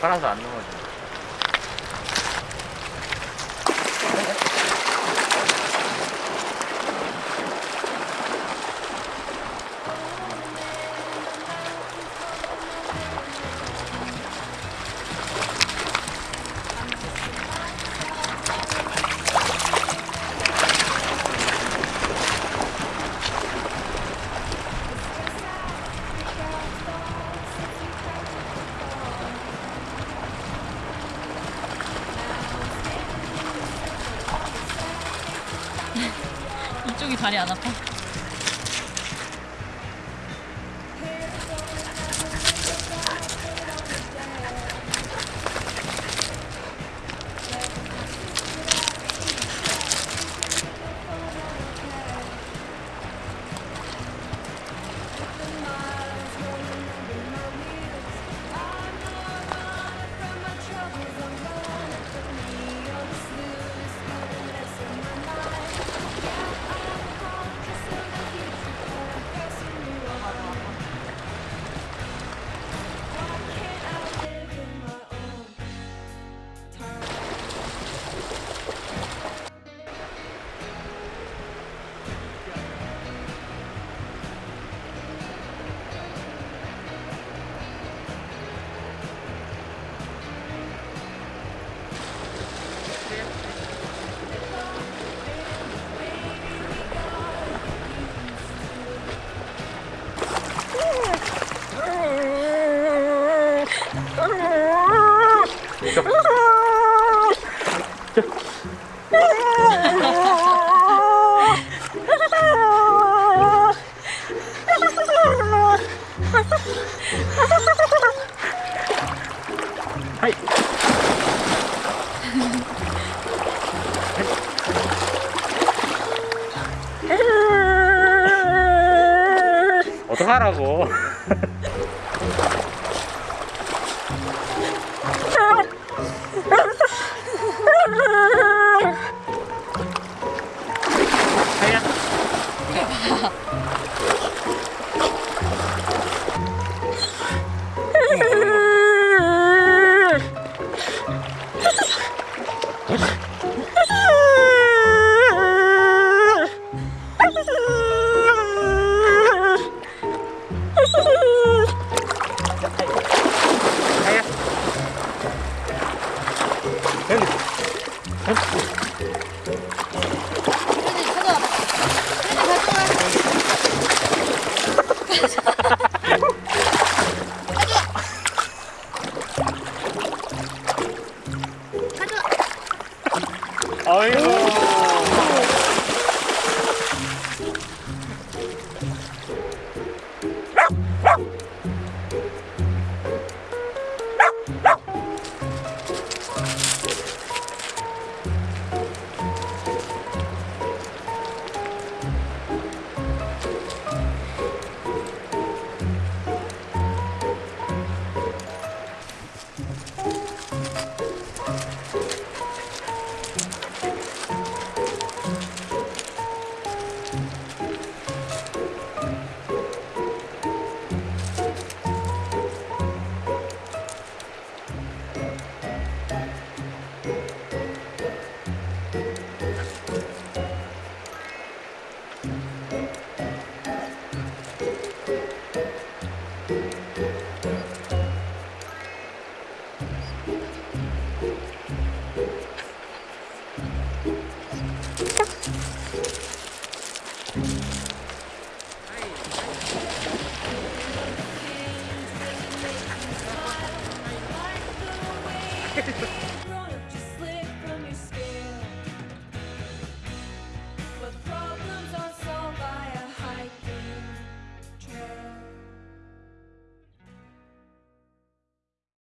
팔아서 안 넘어져. 쪽이 다리 안 아파? 하이. 어떡하라고. I'm ¡Qué chido!